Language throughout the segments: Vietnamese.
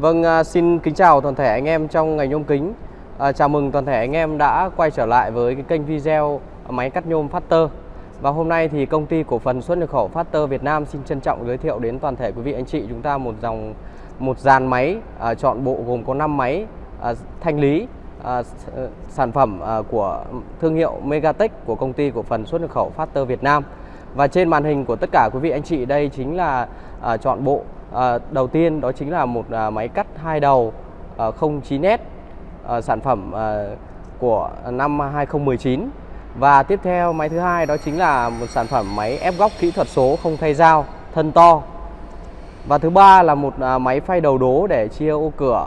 Vâng, à, xin kính chào toàn thể anh em trong ngành nhôm kính. À, chào mừng toàn thể anh em đã quay trở lại với cái kênh video máy cắt nhôm Factor. Và hôm nay thì công ty cổ phần xuất nhập khẩu Factor Việt Nam xin trân trọng giới thiệu đến toàn thể quý vị anh chị chúng ta một dòng một dàn máy à, chọn bộ gồm có 5 máy à, thanh lý à, ờ, sản phẩm à, của thương hiệu Megatech của công ty cổ phần xuất nhập khẩu Factor Việt Nam. Và trên màn hình của tất cả quý vị anh chị đây chính là à, chọn bộ à, đầu tiên đó chính là một à, máy cắt hai đầu à, 09S à, sản phẩm à, của năm 2019 và tiếp theo máy thứ hai đó chính là một sản phẩm máy ép góc kỹ thuật số không thay dao thân to. Và thứ ba là một à, máy phay đầu đố để chia ô cửa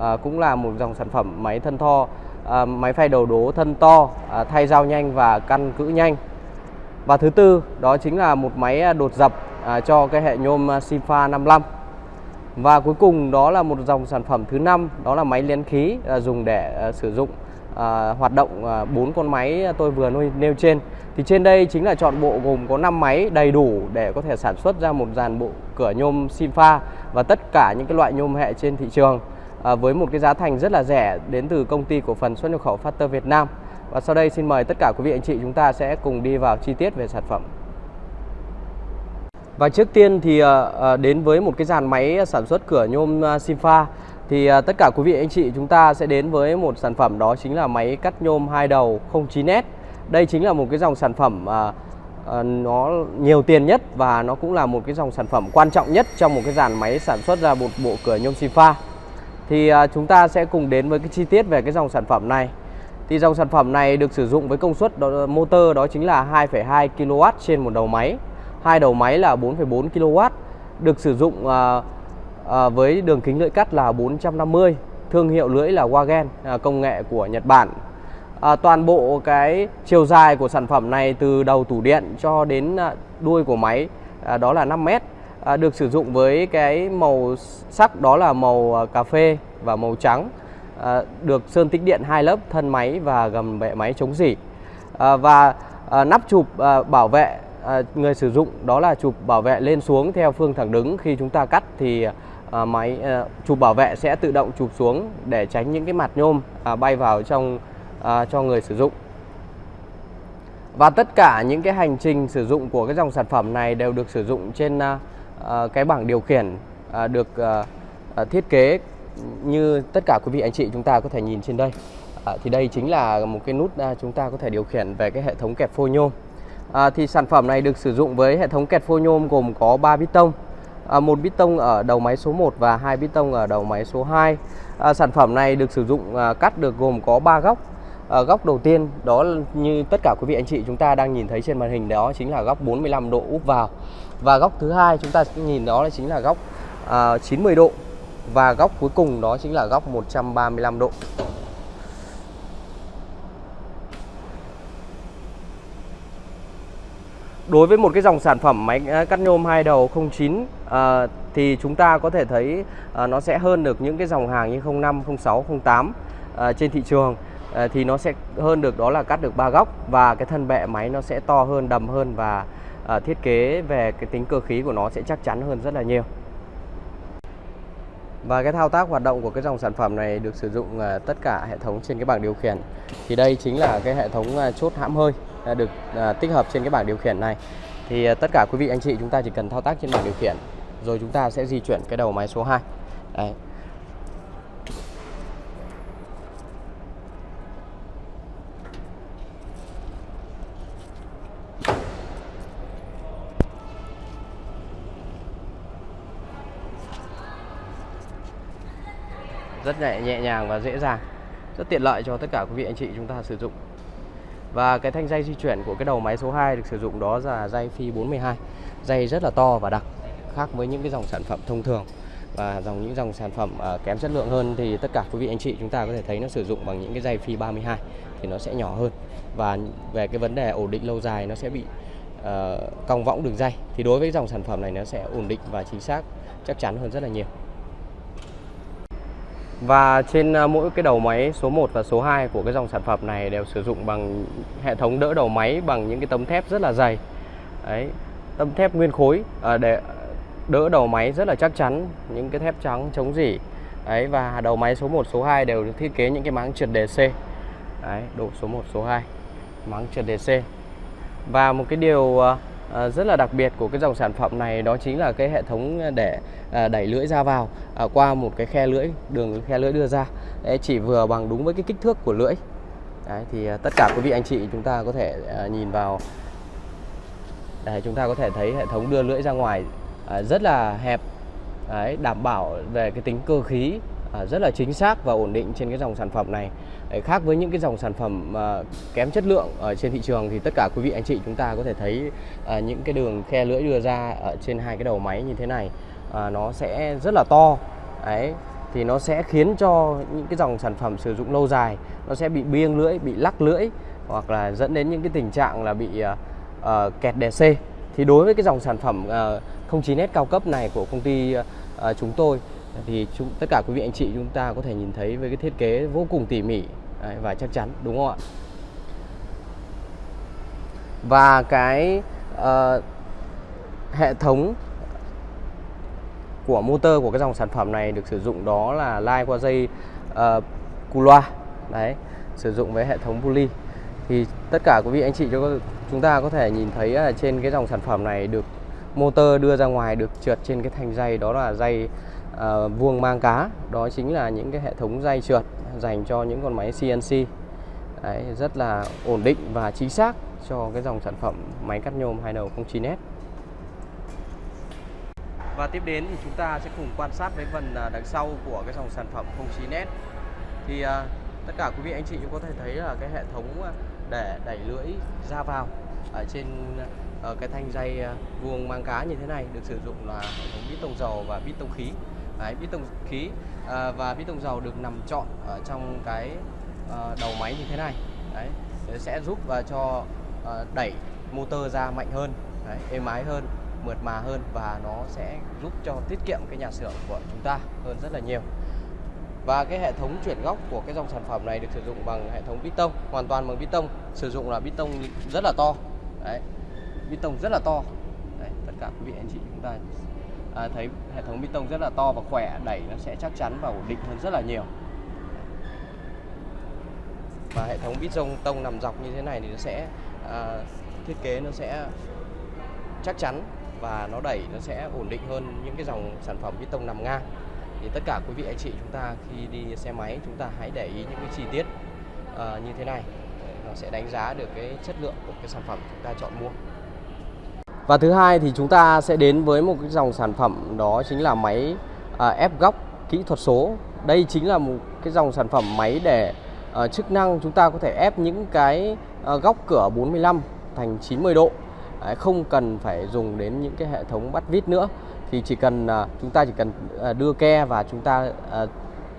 à, cũng là một dòng sản phẩm máy thân to à, máy phay đầu đố thân to à, thay dao nhanh và căn cữ nhanh. Và thứ tư đó chính là một máy à, đột dập à, cho cái hệ nhôm à, 55 và cuối cùng đó là một dòng sản phẩm thứ năm đó là máy liên khí à, dùng để à, sử dụng à, hoạt động à, bốn con máy tôi vừa nêu trên. Thì trên đây chính là chọn bộ gồm có 5 máy đầy đủ để có thể sản xuất ra một dàn bộ cửa nhôm Simfa và tất cả những cái loại nhôm hệ trên thị trường à, với một cái giá thành rất là rẻ đến từ công ty cổ phần xuất nhập khẩu Factor Việt Nam. Và sau đây xin mời tất cả quý vị anh chị chúng ta sẽ cùng đi vào chi tiết về sản phẩm và trước tiên thì ờ, ờ, đến với một cái dàn máy sản xuất cửa nhôm ờ, Simfa thì tất cả quý vị anh chị chúng ta sẽ đến với một sản phẩm đó chính là máy cắt nhôm hai đầu 09S. Đây chính là một cái dòng sản phẩm nó nhiều tiền nhất và nó cũng là một cái dòng sản phẩm quan trọng nhất trong một cái dàn máy sản xuất ra một bộ cửa nhôm Simfa. Thì chúng ta sẽ cùng đến với cái chi tiết về cái dòng sản phẩm này. Thì dòng sản phẩm này được sử dụng với công suất đó, motor đó chính là 2,2 kW trên một đầu máy hai đầu máy là 4,4 kW được sử dụng à, à, với đường kính lưỡi cắt là 450 thương hiệu lưỡi là Wagen à, công nghệ của Nhật Bản. À, toàn bộ cái chiều dài của sản phẩm này từ đầu tủ điện cho đến à, đuôi của máy à, đó là 5 mét à, được sử dụng với cái màu sắc đó là màu à, cà phê và màu trắng à, được sơn tích điện hai lớp thân máy và gầm bệ máy chống dỉ à, và à, nắp chụp à, bảo vệ à, người sử dụng đó là chụp bảo vệ lên xuống theo phương thẳng đứng. Khi chúng ta cắt thì à, máy à, chụp bảo vệ sẽ tự động chụp xuống để tránh những cái mặt nhôm à, bay vào trong à, cho người sử dụng. Và tất cả những cái hành trình sử dụng của cái dòng sản phẩm này đều được sử dụng trên à, à cái bảng điều khiển à, được à, à, thiết kế như tất cả quý vị anh chị chúng ta có thể nhìn trên đây. À, thì đây chính là một cái nút à, chúng ta có thể điều khiển về cái hệ thống kẹp phôi nhôm à, thì sản phẩm này được sử dụng với hệ thống kẹt phô nhôm gồm có 3 bít tông. À, một bít tông ở đầu máy số 1 và hai bít tông ở đầu máy số 2 à, sản phẩm này được sử dụng à, cắt được gồm có 3 góc. À, góc đầu tiên đó như tất cả quý vị anh chị chúng ta đang nhìn thấy trên màn hình đó chính là góc 45 độ úp vào. Và góc thứ hai chúng ta nhìn đó là chính là góc à, 90 độ. Và góc cuối cùng đó chính là góc 135 độ. Đối với một cái dòng sản phẩm máy à, cắt nhôm hai đầu 09 à, thì chúng ta có thể thấy à, nó sẽ hơn được những cái dòng hàng như 05, 06, 08 à, trên thị trường à, thì nó sẽ hơn được đó là cắt được ba góc và cái thân bệ máy nó sẽ to hơn, đầm hơn và à, thiết kế về cái tính cơ khí của nó sẽ chắc chắn hơn rất là nhiều. Và cái thao tác hoạt động của cái dòng sản phẩm này được sử dụng à, tất cả hệ thống trên cái bảng điều khiển. Thì đây chính là cái hệ thống à, chốt hãm hơi được à, tích hợp trên cái bảng điều khiển này. Thì à, tất cả quý vị anh chị chúng ta chỉ cần thao tác trên bảng điều khiển rồi chúng ta sẽ di chuyển cái đầu máy số 2. Đấy. rất nhẹ, nhẹ nhàng và dễ dàng rất tiện lợi cho tất cả quý vị anh chị chúng ta sử dụng và cái thanh dây di chuyển của cái đầu máy số 2 được sử dụng đó là dây phi 42 dây rất là to và đặc khác với những cái dòng sản phẩm thông thường. Và dòng những dòng sản phẩm uh, kém chất lượng hơn thì tất cả quý vị anh chị chúng ta có thể thấy nó sử dụng bằng những cái dây phi 32 thì nó sẽ nhỏ hơn. Và về cái vấn đề ổn định lâu dài nó sẽ bị uh, cong võng đường dây. Thì đối với dòng sản phẩm này nó sẽ ổn định và chính xác chắc chắn hơn rất là nhiều và trên à, mỗi cái đầu máy số 1 và số 2 của cái dòng sản phẩm này đều sử dụng bằng hệ thống đỡ đầu máy bằng những cái tấm thép rất là dày. Đấy, tấm thép nguyên khối à, để đỡ đầu máy rất là chắc chắn những cái thép trắng chống rỉ. Đấy và đầu máy số 1 số 2 đều được thiết kế những cái máng trượt DC đấy độ số 1 số 2 máng trượt DC và một cái điều à, À, rất là đặc biệt của cái dòng sản phẩm này đó chính là cái hệ thống để à, đẩy lưỡi ra vào à, qua một cái khe lưỡi đường khe lưỡi đưa ra. Đấy, chỉ vừa bằng đúng với cái kích thước của lưỡi. Đấy, thì tất cả quý vị anh chị chúng ta có thể nhìn vào. Để chúng ta có thể thấy hệ thống đưa lưỡi ra ngoài rất là hẹp. Đấy, đảm bảo về cái tính cơ khí À, rất là chính xác và ổn định trên cái dòng sản phẩm này. Khác với những cái dòng sản phẩm à, kém chất lượng ở trên thị trường thì tất cả quý vị anh chị chúng ta có thể thấy à, những cái đường khe lưỡi đưa ra ở trên hai cái đầu máy như thế này nó sẽ rất là to. Đấy thì nó sẽ khiến cho những cái dòng sản phẩm sử dụng lâu dài nó sẽ bị biêng lưỡi bị lắc lưỡi hoặc là dẫn đến những cái tình trạng là bị uh, kẹt đè C thì đối với cái dòng sản phẩm uh, 09S cao cấp này của công ty uh, chúng tôi thì chúng tất cả quý vị anh chị chúng ta có thể nhìn thấy với cái thiết kế vô cùng tỉ mỉ đấy, và chắc chắn đúng không ạ? Và cái uh, hệ thống của motor của cái dòng sản phẩm này được sử dụng đó là lai qua dây ờ, uh, cu loa đấy sử dụng với hệ thống pulley thì tất cả quý vị anh chị chúng ta có thể nhìn thấy là trên cái dòng sản phẩm này được motor đưa ra ngoài được trượt trên cái thanh dây đó là dây uh, vuông mang cá. Đó chính là những cái hệ thống dây trượt dành cho những con máy CNC Đấy, rất là ổn định và chính xác cho cái dòng sản phẩm máy cắt nhôm hai đầu 09S và tiếp đến thì chúng ta sẽ cùng quan sát với phần à, đằng sau của cái dòng sản phẩm 09S thì uh, tất cả quý vị anh chị cũng có thể thấy là cái hệ thống à, để đẩy lưỡi ra vào ở trên ở cái thanh dây vuông mang cá như thế này được sử dụng là hệ thống bít tông dầu và bít tông khí. Đấy, bít tông khí à, và bít tông dầu được nằm trọn ở trong cái à, đầu máy như thế này. Đấy sẽ giúp và cho à, đẩy motor ra mạnh hơn đấy, êm ái hơn mượt mà hơn và nó sẽ giúp cho tiết kiệm cái nhà xưởng của chúng ta hơn rất là nhiều. Và cái hệ thống chuyển góc của cái dòng sản phẩm này được sử dụng bằng hệ thống bít tông hoàn toàn bằng bít tông sử dụng là bít tông rất là to. Đấy bít tông rất là to. Đấy, tất cả quý vị anh chị chúng ta à, thấy hệ thống bê tông rất là to và khỏe đẩy nó sẽ chắc chắn và ổn định hơn rất là nhiều. Và hệ thống bít tông tông nằm dọc như thế này thì nó sẽ à, thiết kế nó sẽ chắc chắn và nó đẩy nó sẽ ổn định hơn những cái dòng sản phẩm bít tông nằm ngang. Thì tất cả quý vị anh chị chúng ta khi đi xe máy chúng ta hãy để ý những cái chi tiết à, như thế này. Nó sẽ đánh giá được cái chất lượng của cái sản phẩm chúng ta chọn mua và thứ hai thì chúng ta sẽ đến với một cái dòng sản phẩm đó chính là máy à, ép góc kỹ thuật số. Đây chính là một cái dòng sản phẩm máy để à, chức năng chúng ta có thể ép những cái à, góc cửa 45 thành 90 độ. Đấy, không cần phải dùng đến những cái hệ thống bắt vít nữa thì chỉ cần à, chúng ta chỉ cần à, đưa ke và chúng ta à,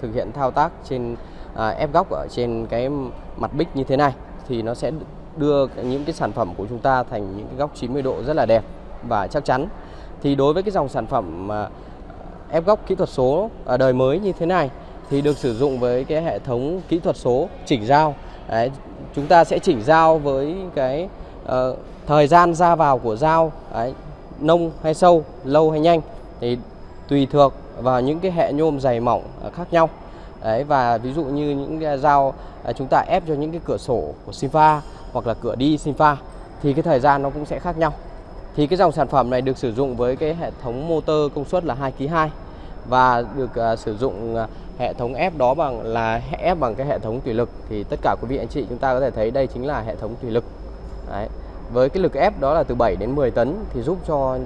thực hiện thao tác trên à, ép góc ở trên cái mặt bích như thế này thì nó sẽ đưa những cái sản phẩm của chúng ta thành những cái góc 90 độ rất là đẹp và chắc chắn. Thì đối với cái dòng sản phẩm mà à, ép góc kỹ thuật số ở đời mới như thế này thì được sử dụng với cái hệ thống kỹ thuật số chỉnh dao. Đấy, chúng ta sẽ chỉnh dao với cái uh, thời gian ra vào của dao đấy, nông hay sâu, lâu hay nhanh thì tùy thuộc vào những cái hệ nhôm dày mỏng à, khác nhau. Đấy và ví dụ như những cái dao chúng ta ép cho những cái cửa sổ của Sinfa hoặc là cửa đi Sinfa thì cái thời gian nó cũng sẽ khác nhau. Thì cái dòng sản phẩm này được sử dụng với cái hệ thống motor công suất là 2 kg 2 và được uh, sử dụng uh, hệ thống ép đó bằng là ép bằng cái hệ thống thủy lực thì tất cả quý vị anh chị chúng ta có thể thấy đây chính là hệ thống thủy lực. Đấy. Với cái lực ép đó là từ 7 đến 10 tấn thì giúp cho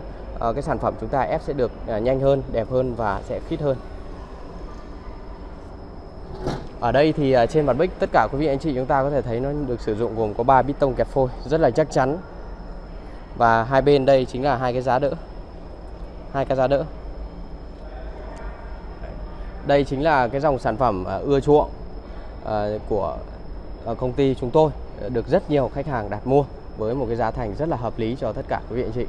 uh, cái sản phẩm chúng ta ép sẽ được uh, nhanh hơn, đẹp hơn và sẽ khít hơn. Ở đây thì à, trên mặt bích tất cả quý vị anh chị chúng ta có thể thấy nó được sử dụng gồm có 3 bít tông kẹp phôi, rất là chắc chắn. Và hai bên đây chính là hai cái giá đỡ. Hai cái giá đỡ. Đây chính là cái dòng sản phẩm à, ưa chuộng à, của công ty chúng tôi được rất nhiều khách hàng đặt mua với một cái giá thành rất là hợp lý cho tất cả quý vị anh chị.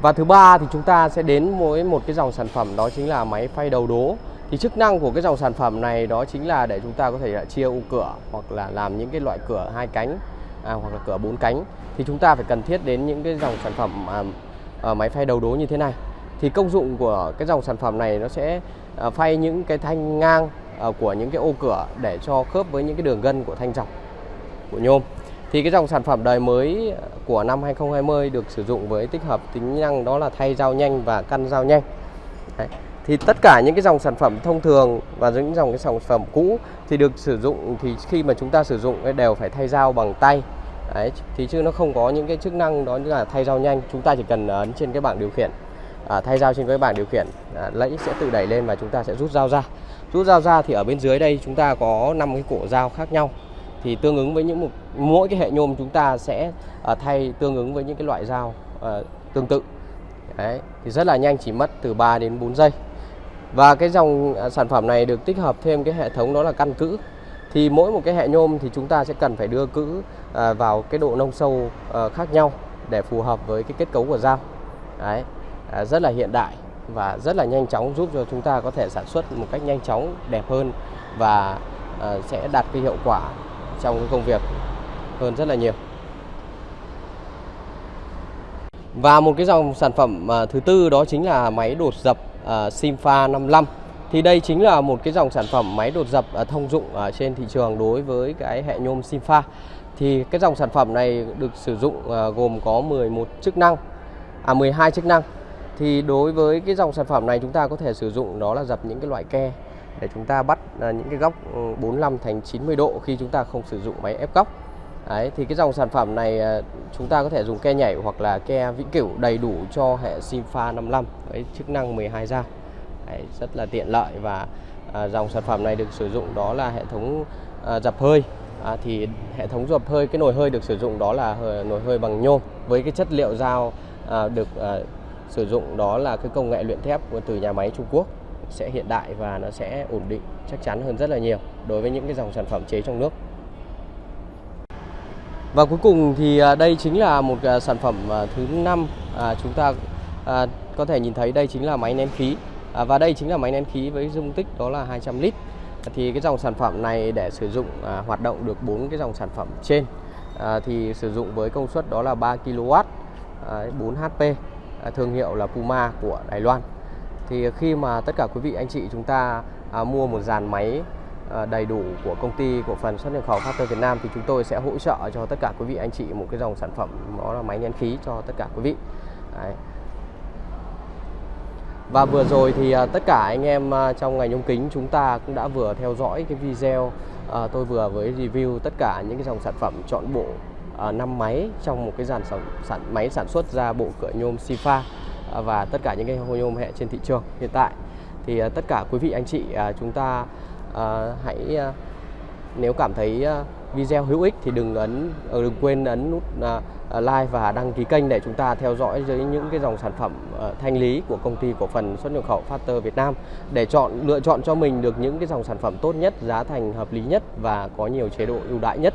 Và thứ ba thì chúng ta sẽ đến với một cái dòng sản phẩm đó chính là máy phay đầu đố thì chức năng của cái dòng sản phẩm này đó chính là để chúng ta có thể là chia ô cửa hoặc là làm những cái loại cửa hai cánh à, hoặc là cửa bốn cánh. Thì chúng ta phải cần thiết đến những cái dòng sản phẩm à, ờ, máy phay đầu đố như thế này. Thì công dụng của cái dòng sản phẩm này nó sẽ ờ, phay những cái thanh ngang ờ, của những cái ô cửa để cho khớp với những cái đường gân của thanh dọc của nhôm. Thì cái dòng sản phẩm đời mới của năm 2020 được sử dụng với tích hợp tính năng đó là thay dao nhanh và căn dao nhanh. Đấy thì tất cả những cái dòng sản phẩm thông thường và những dòng cái sản phẩm cũ thì được sử dụng thì khi mà chúng ta sử dụng đều phải thay dao bằng tay. Đấy, thì chứ nó không có những cái chức năng đó như là thay dao nhanh. Chúng ta chỉ cần ấn trên cái bảng điều khiển à, thay dao trên cái bảng điều khiển à, lẫy sẽ tự đẩy lên và chúng ta sẽ rút dao ra. Rút dao ra thì ở bên dưới đây chúng ta có 5 cái cổ dao khác nhau. Thì tương ứng với những một mỗi cái hệ nhôm chúng ta sẽ à, thay tương ứng với những cái loại dao à, tương tự. Đấy, thì rất là nhanh chỉ mất từ 3 đến 4 giây và cái dòng à, sản phẩm này được tích hợp thêm cái hệ thống đó là căn cữ. Thì mỗi một cái hệ nhôm thì chúng ta sẽ cần phải đưa cữ à, vào cái độ nông sâu ờ, khác nhau để phù hợp với cái kết cấu của dao. Đấy, à, rất là hiện đại và rất là nhanh chóng giúp cho chúng ta có thể sản xuất một cách nhanh chóng đẹp hơn và ờ, sẽ đạt cái hiệu quả trong cái công việc hơn rất là nhiều. Và một cái dòng sản phẩm thứ tư đó chính là máy đột dập uh, Simfa 55. Thì đây chính là một cái dòng sản phẩm máy đột dập uh, thông dụng ở trên thị trường đối với cái hệ nhôm Simfa. Thì cái dòng sản phẩm này được sử dụng uh, gồm có 11 chức năng, à 12 chức năng. Thì đối với cái dòng sản phẩm này chúng ta có thể sử dụng đó là dập những cái loại ke để chúng ta bắt ờ, những cái góc ừ, 45 thành 90 độ khi chúng ta không sử dụng máy ép góc. Đấy, thì cái dòng sản phẩm này ờ, chúng ta có thể dùng ke nhảy hoặc là ke vĩnh cửu đầy đủ cho hệ Simfa 55 với chức năng 12 dao. Đấy, rất là tiện lợi và à, dòng sản phẩm này được sử dụng đó là hệ thống à, dập hơi. À, thì hệ thống dập hơi cái nồi hơi được sử dụng đó là nồi hơi bằng nhôm với cái chất liệu dao à, được à, sử dụng đó là cái công nghệ luyện thép từ nhà máy Trung Quốc sẽ hiện đại và nó sẽ ổn định chắc chắn hơn rất là nhiều đối với những cái dòng sản phẩm chế trong nước. Và cuối cùng thì à, đây chính là một à, sản phẩm à, thứ năm chúng ta có thể nhìn thấy đây chính là máy nén khí. Và đây chính là máy nén khí với dung tích đó là 200 lít. Thì cái dòng sản phẩm này để sử dụng hoạt động được bốn cái dòng sản phẩm trên. Thì sử dụng với công suất đó là 3 kW 4 HP thương hiệu là Puma của Đài Loan. Thì khi mà tất cả quý vị anh chị chúng ta à, mua một dàn máy Ờ, đầy đủ của công ty cổ phần xuất nhập khẩu Factor Việt Nam thì chúng tôi sẽ hỗ trợ cho tất cả quý vị anh chị một cái dòng sản phẩm đó là máy nén khí cho tất cả quý vị Đấy. Và vừa rồi thì ờ, tất cả anh em ờ, trong ngành nhôm kính chúng ta cũng đã vừa theo dõi cái video à, tôi vừa với review tất cả những cái dòng sản phẩm chọn bộ à, 5 máy trong một cái dàn sản, sản máy sản xuất ra bộ cửa nhôm Sifa À, và tất cả những cái hồ nhôm hệ trên thị trường hiện tại thì à, tất cả quý vị anh chị à, chúng ta Ờ, hãy ờ, nếu cảm thấy ờ, video hữu ích thì đừng ấn đừng quên ấn nút like và đăng ký kênh để chúng ta theo dõi dưới những cái dòng sản phẩm thanh lý của công ty cổ phần xuất nhập khẩu Factor Việt Nam để chọn lựa chọn cho mình được những cái dòng sản phẩm tốt nhất, giá thành hợp lý nhất và có nhiều chế độ ưu đãi nhất.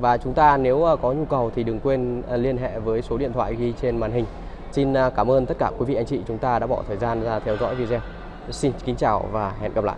Và chúng ta nếu có nhu cầu thì đừng quên liên hệ với số điện thoại ghi trên màn hình. Xin cảm ơn tất cả quý vị anh chị chúng ta đã bỏ thời gian ra theo dõi video. Xin kính chào và hẹn gặp lại.